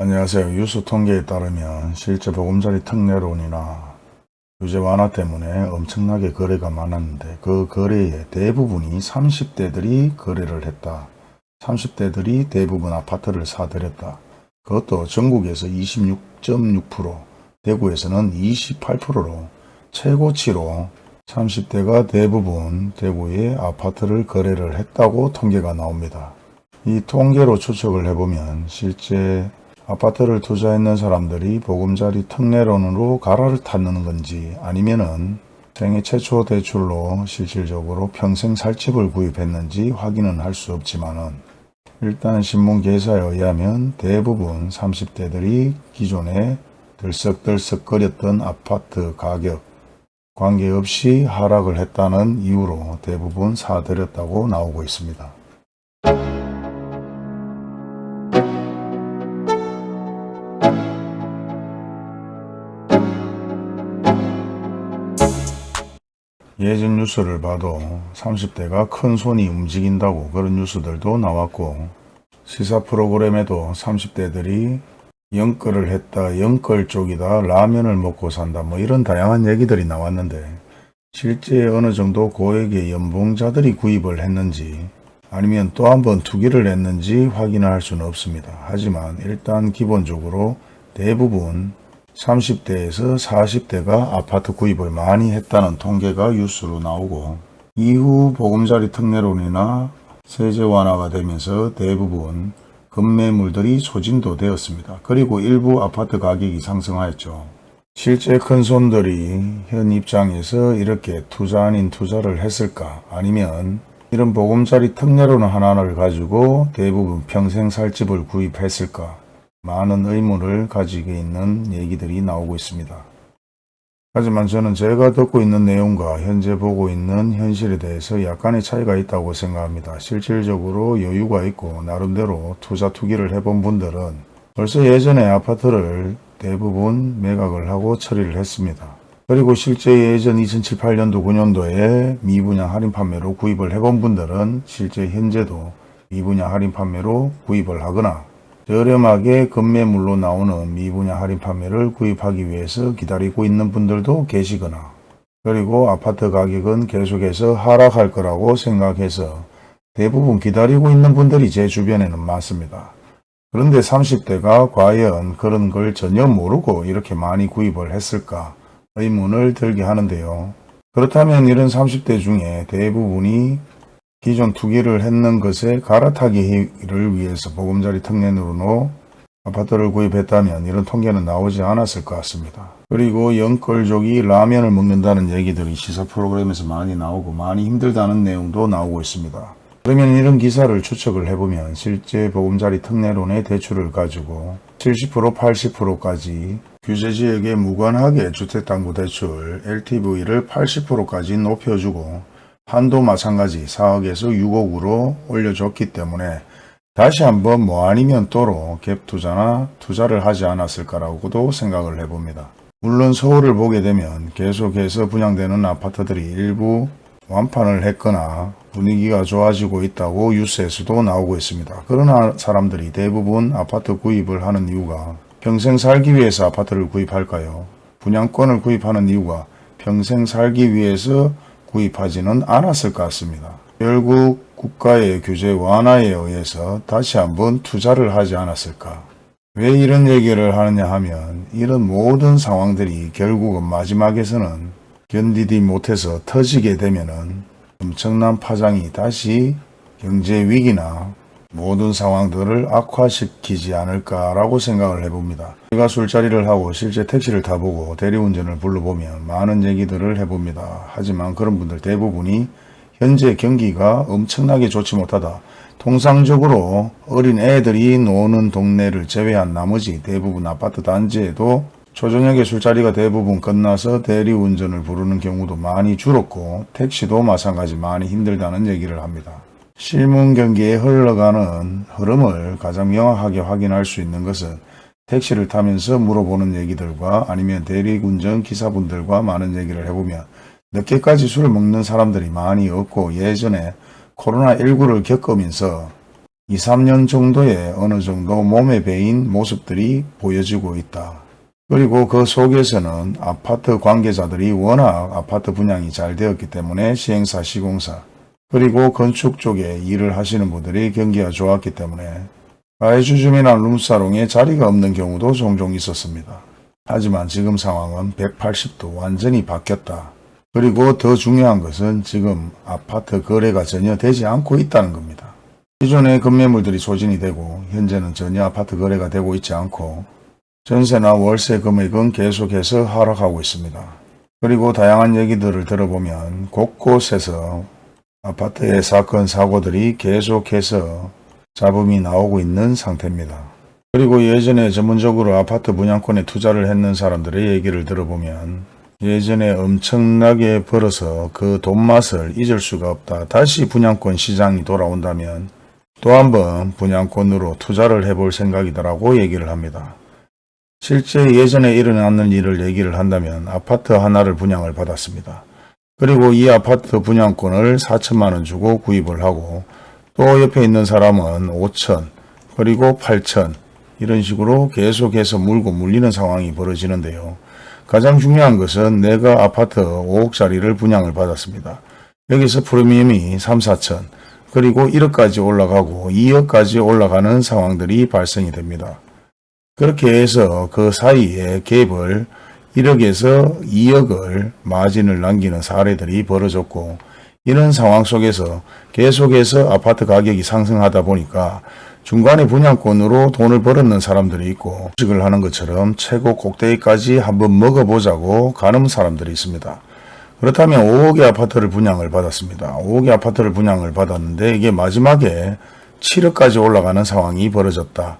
안녕하세요. 뉴스 통계에 따르면 실제 보금자리 특례론이나 규제 완화 때문에 엄청나게 거래가 많았는데 그 거래의 대부분이 30대들이 거래를 했다. 30대들이 대부분 아파트를 사들였다. 그것도 전국에서 26.6% 대구에서는 28%로 최고치로 30대가 대부분 대구에 아파트를 거래를 했다고 통계가 나옵니다. 이 통계로 추측을 해보면 실제 아파트를 투자했는 사람들이 보금자리 특례론으로 가라를 탔는 건지 아니면은 생애 최초 대출로 실질적으로 평생 살 집을 구입했는지 확인은 할 수 없지만은 일단 신문 기사에 의하면 대부분 30대들이 기존에 들썩들썩 거렸던 아파트 가격 관계없이 하락을 했다는 이유로 대부분 사들였다고 나오고 있습니다. 예전 뉴스를 봐도 30대가 큰 손이 움직인다고 그런 뉴스들도 나왔고 시사 프로그램에도 30대들이 영끌을 했다, 영끌 쪽이다, 라면을 먹고 산다 뭐 이런 다양한 얘기들이 나왔는데 실제 어느 정도 고액의 연봉자들이 구입을 했는지 아니면 또 한 번 투기를 했는지 확인을 할 수는 없습니다. 하지만 일단 기본적으로 대부분 30대에서 40대가 아파트 구입을 많이 했다는 통계가 뉴스로 나오고 이후 보금자리 특례론이나 세제 완화가 되면서 대부분 급매물들이 소진도 되었습니다. 그리고 일부 아파트 가격이 상승하였죠. 실제 큰손들이 현 입장에서 이렇게 투자 아닌 투자를 했을까 아니면 이런 보금자리 특례론 하나를 가지고 대부분 평생 살 집을 구입했을까 많은 의문을 가지고 있는 얘기들이 나오고 있습니다. 하지만 저는 제가 듣고 있는 내용과 현재 보고 있는 현실에 대해서 약간의 차이가 있다고 생각합니다. 실질적으로 여유가 있고 나름대로 투자 투기를 해본 분들은 벌써 예전에 아파트를 대부분 매각을 하고 처리를 했습니다. 그리고 실제 예전 2007, 8년도, 9년도에 미분양 할인 판매로 구입을 해본 분들은 실제 현재도 미분양 할인 판매로 구입을 하거나 저렴하게 급매물로 나오는 미분양 할인 판매를 구입하기 위해서 기다리고 있는 분들도 계시거나 그리고 아파트 가격은 계속해서 하락할 거라고 생각해서 대부분 기다리고 있는 분들이 제 주변에는 많습니다. 그런데 30대가 과연 그런 걸 전혀 모르고 이렇게 많이 구입을 했을까 의문을 들게 하는데요. 그렇다면 이런 30대 중에 대부분이 기존 투기를 했는 것에 갈아타기를 위해서 보금자리 특례으로 아파트를 구입했다면 이런 통계는 나오지 않았을 것 같습니다. 그리고 영끌족이 라면을 먹는다는 얘기들이 시사 프로그램에서 많이 나오고 많이 힘들다는 내용도 나오고 있습니다. 그러면 이런 기사를 추측을 해보면 실제 보금자리 특례론의 대출을 가지고 70% 80%까지 규제지역에 무관하게 주택담보대출 LTV를 80%까지 높여주고 한도 마찬가지 4억에서 6억으로 올려줬기 때문에 다시 한번 뭐 아니면 또로 갭 투자나 투자를 하지 않았을까라고도 생각을 해봅니다. 물론 서울을 보게 되면 계속해서 분양되는 아파트들이 일부 완판을 했거나 분위기가 좋아지고 있다고 뉴스에서도 나오고 있습니다. 그러나 사람들이 대부분 아파트 구입을 하는 이유가 평생 살기 위해서 아파트를 구입할까요? 분양권을 구입하는 이유가 평생 살기 위해서 구입하지는 않았을 것 같습니다. 결국 국가의 규제 완화에 의해서 다시 한번 투자를 하지 않았을까. 왜 이런 얘기를 하느냐 하면 이런 모든 상황들이 결국은 마지막에서는 견디지 못해서 터지게 되면 은 엄청난 파장이 다시 경제 위기나 모든 상황들을 악화시키지 않을까라고 생각을 해봅니다. 제가 술자리를 하고 실제 택시를 타보고 대리운전을 불러보면 많은 얘기들을 해봅니다. 하지만 그런 분들 대부분이 현재 경기가 엄청나게 좋지 못하다. 통상적으로 어린 애들이 노는 동네를 제외한 나머지 대부분 아파트 단지에도 초저녁에 술자리가 대부분 끝나서 대리운전을 부르는 경우도 많이 줄었고 택시도 마찬가지 많이 힘들다는 얘기를 합니다. 실문 경기에 흘러가는 흐름을 가장 명확하게 확인할 수 있는 것은 택시를 타면서 물어보는 얘기들과 아니면 대리운전 기사분들과 많은 얘기를 해보면 늦게까지 술을 먹는 사람들이 많이 없고 예전에 코로나19를 겪으면서 2, 3년 정도의 어느 정도 몸에 배인 모습들이 보여지고 있다. 그리고 그 속에서는 아파트 관계자들이 워낙 아파트 분양이 잘 되었기 때문에 시행사, 시공사, 그리고 건축 쪽에 일을 하시는 분들이 경기가 좋았기 때문에 가해주 주민이나 룸사롱에 자리가 없는 경우도 종종 있었습니다. 하지만 지금 상황은 180도 완전히 바뀌었다. 그리고 더 중요한 것은 지금 아파트 거래가 전혀 되지 않고 있다는 겁니다. 기존의 급매물들이 소진이 되고 현재는 전혀 아파트 거래가 되고 있지 않고 전세나 월세 금액은 계속해서 하락하고 있습니다. 그리고 다양한 얘기들을 들어보면 곳곳에서 아파트의 사건 사고들이 계속해서 잡음이 나오고 있는 상태입니다. 그리고 예전에 전문적으로 아파트 분양권에 투자를 했는 사람들의 얘기를 들어보면 예전에 엄청나게 벌어서 그 돈맛을 잊을 수가 없다. 다시 분양권 시장이 돌아온다면 또 한번 분양권으로 투자를 해볼 생각이더라고 얘기를 합니다. 실제 예전에 일어났는 일을 얘기를 한다면 아파트 하나를 분양을 받았습니다. 그리고 이 아파트 분양권을 4천만 원 주고 구입을 하고 또 옆에 있는 사람은 5천 그리고 8천 이런 식으로 계속해서 물고 물리는 상황이 벌어지는데요. 가장 중요한 것은 내가 아파트 5억짜리를 분양을 받았습니다. 여기서 프리미엄이 3, 4천 그리고 1억까지 올라가고 2억까지 올라가는 상황들이 발생이 됩니다. 그렇게 해서 그 사이에 갭을 1억에서 2억을 마진을 남기는 사례들이 벌어졌고 이런 상황 속에서 계속해서 아파트 가격이 상승하다 보니까 중간에 분양권으로 돈을 벌었는 사람들이 있고 주식을 하는 것처럼 최고 꼭대기까지 한번 먹어보자고 가는 사람들이 있습니다. 그렇다면 5억의 아파트를 분양을 받았습니다. 5억의 아파트를 분양을 받았는데 이게 마지막에 7억까지 올라가는 상황이 벌어졌다.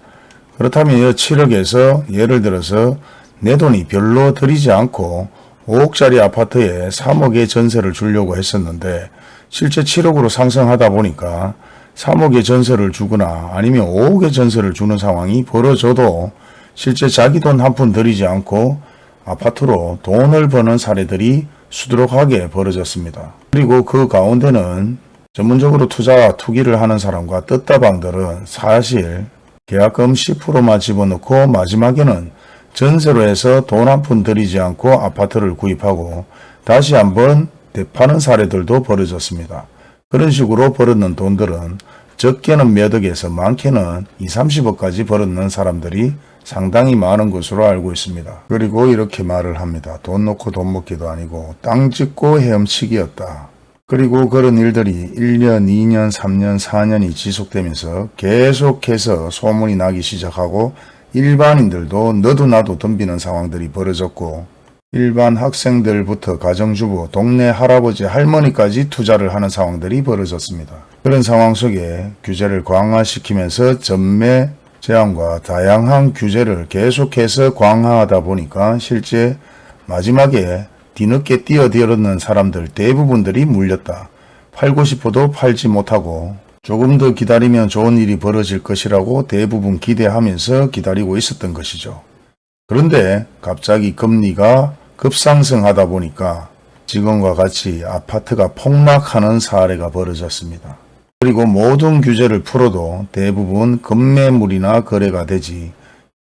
그렇다면 이 7억에서 예를 들어서 내 돈이 별로 들이지 않고 5억짜리 아파트에 3억의 전세를 주려고 했었는데 실제 7억으로 상승하다 보니까 3억의 전세를 주거나 아니면 5억의 전세를 주는 상황이 벌어져도 실제 자기 돈 한 푼 들이지 않고 아파트로 돈을 버는 사례들이 수두룩하게 벌어졌습니다. 그리고 그 가운데는 전문적으로 투자 투기를 하는 사람과 뜻다방들은 사실 계약금 10%만 집어넣고 마지막에는 전세로 해서 돈 한 푼 들이지 않고 아파트를 구입하고 다시 한번 대파는 사례들도 벌어졌습니다. 그런 식으로 벌었는 돈들은 적게는 몇 억에서 많게는 2, 30억까지 벌었는 사람들이 상당히 많은 것으로 알고 있습니다. 그리고 이렇게 말을 합니다. 돈 놓고 돈 먹기도 아니고 땅 짓고 헤엄치기였다. 그리고 그런 일들이 1년, 2년, 3년, 4년이 지속되면서 계속해서 소문이 나기 시작하고 일반인들도 너도 나도 덤비는 상황들이 벌어졌고 일반 학생들부터 가정주부, 동네 할아버지, 할머니까지 투자를 하는 상황들이 벌어졌습니다. 그런 상황 속에 규제를 강화시키면서 전매 제한과 다양한 규제를 계속해서 강화하다 보니까 실제 마지막에 뒤늦게 뛰어들었는 사람들 대부분들이 물렸다. 팔고 싶어도 팔지 못하고 조금 더 기다리면 좋은 일이 벌어질 것이라고 대부분 기대하면서 기다리고 있었던 것이죠. 그런데 갑자기 금리가 급상승하다 보니까 지금과 같이 아파트가 폭락하는 사례가 벌어졌습니다. 그리고 모든 규제를 풀어도 대부분 급매물이나 거래가 되지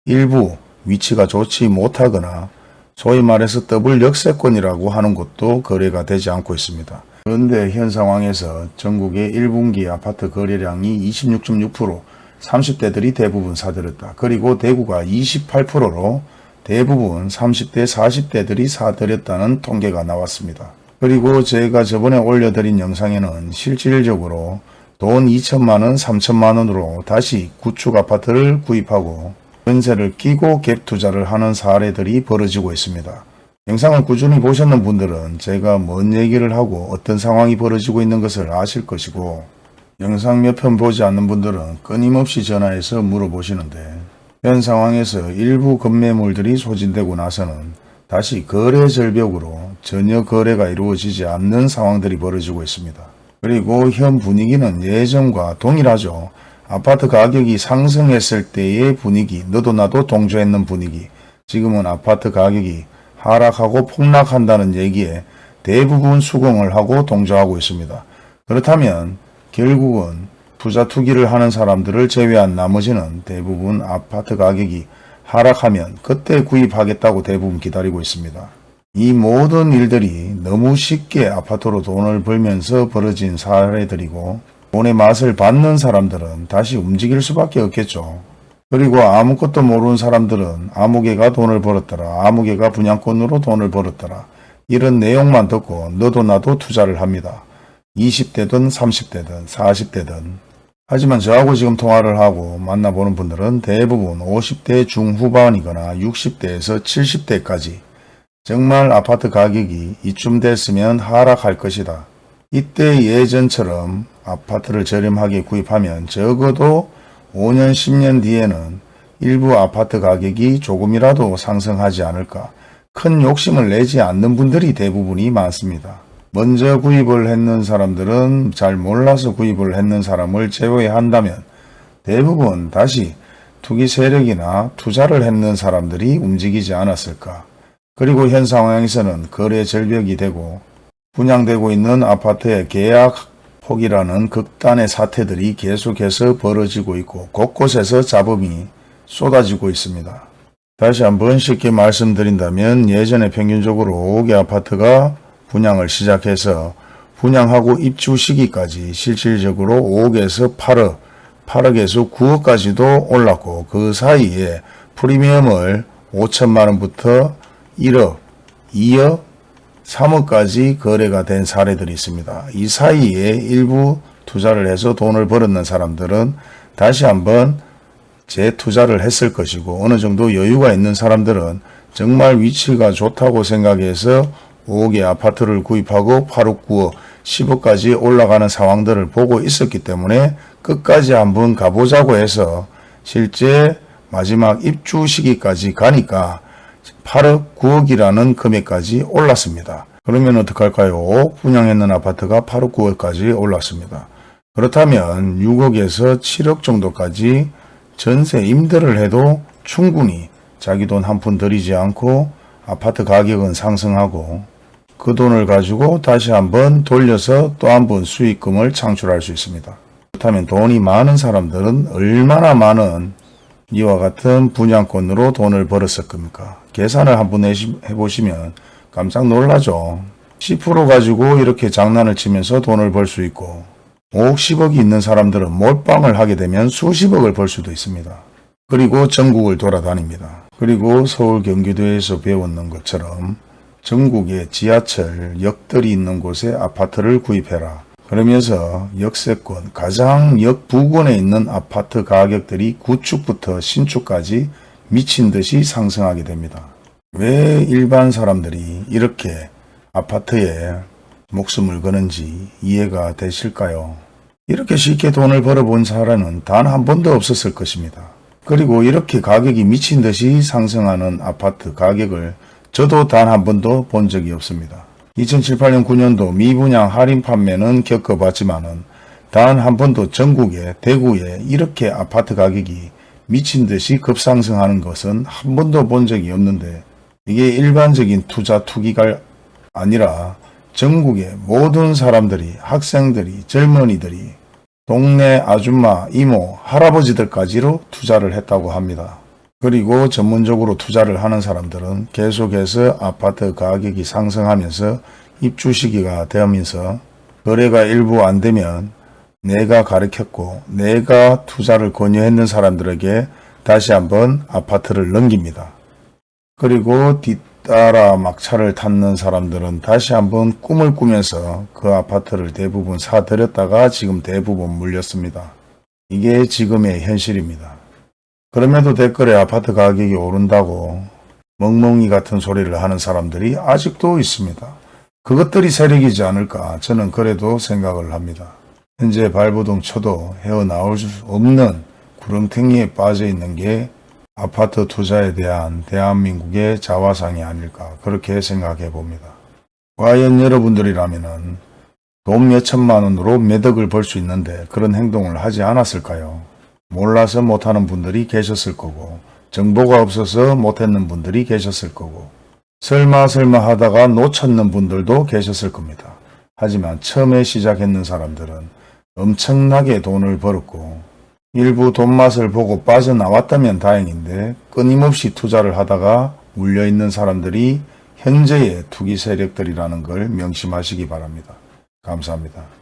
일부 위치가 좋지 못하거나 소위 말해서 더블 역세권이라고 하는 것도 거래가 되지 않고 있습니다. 그런데 현 상황에서 전국의 1분기 아파트 거래량이 26.6% 30대들이 대부분 사들였다. 그리고 대구가 28%로 대부분 30대 40대들이 사들였다는 통계가 나왔습니다. 그리고 제가 저번에 올려드린 영상에는 실질적으로 돈 2천만원 3천만원으로 다시 구축 아파트를 구입하고 전세를 끼고 갭 투자를 하는 사례들이 벌어지고 있습니다. 영상을 꾸준히 보셨는 분들은 제가 뭔 얘기를 하고 어떤 상황이 벌어지고 있는 것을 아실 것이고 영상 몇 편 보지 않는 분들은 끊임없이 전화해서 물어보시는데 현 상황에서 일부 급매물들이 소진되고 나서는 다시 거래 절벽으로 전혀 거래가 이루어지지 않는 상황들이 벌어지고 있습니다. 그리고 현 분위기는 예전과 동일하죠. 아파트 가격이 상승했을 때의 분위기, 너도 나도 동조했는 분위기. 지금은 아파트 가격이 하락하고 폭락한다는 얘기에 대부분 수긍을 하고 동조하고 있습니다. 그렇다면 결국은 투자 투기를 하는 사람들을 제외한 나머지는 대부분 아파트 가격이 하락하면 그때 구입하겠다고 대부분 기다리고 있습니다. 이 모든 일들이 너무 쉽게 아파트로 돈을 벌면서 벌어진 사례들이고 돈의 맛을 받는 사람들은 다시 움직일 수밖에 없겠죠. 그리고 아무것도 모르는 사람들은 아무개가 돈을 벌었더라. 아무개가 분양권으로 돈을 벌었더라. 이런 내용만 듣고 너도 나도 투자를 합니다. 20대든 30대든 40대든 하지만 저하고 지금 통화를 하고 만나보는 분들은 대부분 50대 중후반이거나 60대에서 70대까지 정말 아파트 가격이 이쯤 됐으면 하락할 것이다. 이때 예전처럼 아파트를 저렴하게 구입하면 적어도 5년 10년 뒤에는 일부 아파트 가격이 조금이라도 상승하지 않을까 큰 욕심을 내지 않는 분들이 대부분이 많습니다. 먼저 구입을 했는 사람들은 잘 몰라서 구입을 했는 사람을 제외한다면 대부분 다시 투기 세력이나 투자를 했는 사람들이 움직이지 않았을까. 그리고 현 상황에서는 거래 절벽이 되고 분양되고 있는 아파트의 계약 폭이라는 극단의 사태들이 계속해서 벌어지고 있고 곳곳에서 잡음이 쏟아지고 있습니다. 다시 한번 쉽게 말씀드린다면 예전에 평균적으로 5개 아파트가 분양을 시작해서 분양하고 입주 시기까지 실질적으로 5억에서 8억, 8억에서 9억까지도 올랐고 그 사이에 프리미엄을 5천만 원부터 1억, 2억, 3억까지 거래가 된 사례들이 있습니다. 이 사이에 일부 투자를 해서 돈을 벌었는 사람들은 다시 한번 재투자를 했을 것이고 어느 정도 여유가 있는 사람들은 정말 위치가 좋다고 생각해서 5억의 아파트를 구입하고 8억, 9억, 10억까지 올라가는 상황들을 보고 있었기 때문에 끝까지 한번 가보자고 해서 실제 마지막 입주 시기까지 가니까 8억, 9억이라는 금액까지 올랐습니다. 그러면 어떡할까요? 분양했는 아파트가 8억, 9억까지 올랐습니다. 그렇다면 6억에서 7억 정도까지 전세 임대를 해도 충분히 자기 돈 한 푼 들이지 않고 아파트 가격은 상승하고 그 돈을 가지고 다시 한번 돌려서 또 한 번 수익금을 창출할 수 있습니다. 그렇다면 돈이 많은 사람들은 얼마나 많은 이와 같은 분양권으로 돈을 벌었을 겁니까? 계산을 한번 해보시면 깜짝 놀라죠. 10% 가지고 이렇게 장난을 치면서 돈을 벌 수 있고 5억 10억이 있는 사람들은 몰빵을 하게 되면 수십억을 벌 수도 있습니다. 그리고 전국을 돌아다닙니다. 그리고 서울 경기도에서 배웠는 것처럼 전국에 지하철, 역들이 있는 곳에 아파트를 구입해라. 그러면서 역세권, 가장 역 부근에 있는 아파트 가격들이 구축부터 신축까지 미친 듯이 상승하게 됩니다. 왜 일반 사람들이 이렇게 아파트에 목숨을 거는지 이해가 되실까요? 이렇게 쉽게 돈을 벌어본 사람은 단한 번도 없었을 것입니다. 그리고 이렇게 가격이 미친 듯이 상승하는 아파트 가격을 저도 단 한 번도 본 적이 없습니다. 2007, 8년, 9년도 미분양 할인 판매는 겪어봤지만은 단 한 번도 전국에 대구에 이렇게 아파트 가격이 미친 듯이 급상승하는 것은 한 번도 본 적이 없는데 이게 일반적인 투자 투기가 아니라 전국의 모든 사람들이 학생들이 젊은이들이 동네 아줌마, 이모, 할아버지들까지로 투자를 했다고 합니다. 그리고 전문적으로 투자를 하는 사람들은 계속해서 아파트 가격이 상승하면서 입주 시기가 되면서 거래가 일부 안 되면 내가 가르쳤고 내가 투자를 권유했는 사람들에게 다시 한번 아파트를 넘깁니다. 그리고 뒤따라 막차를 탔는 사람들은 다시 한번 꿈을 꾸면서 그 아파트를 대부분 사들였다가 지금 대부분 물렸습니다. 이게 지금의 현실입니다. 그럼에도 댓글에 아파트 가격이 오른다고 멍멍이 같은 소리를 하는 사람들이 아직도 있습니다. 그것들이 세력이지 않을까 저는 그래도 생각을 합니다. 현재 발버둥 쳐도 헤어나올 수 없는 구렁텅이에 빠져 있는 게 아파트 투자에 대한 대한민국의 자화상이 아닐까 그렇게 생각해 봅니다. 과연 여러분들이라면 돈 몇천만 원으로 매덕을 벌 수 있는데 그런 행동을 하지 않았을까요? 몰라서 못하는 분들이 계셨을 거고 정보가 없어서 못했는 분들이 계셨을 거고 설마 설마 하다가 놓쳤는 분들도 계셨을 겁니다. 하지만 처음에 시작했는 사람들은 엄청나게 돈을 벌었고 일부 돈 맛을 보고 빠져나왔다면 다행인데 끊임없이 투자를 하다가 물려있는 사람들이 현재의 투기 세력들이라는 걸 명심하시기 바랍니다. 감사합니다.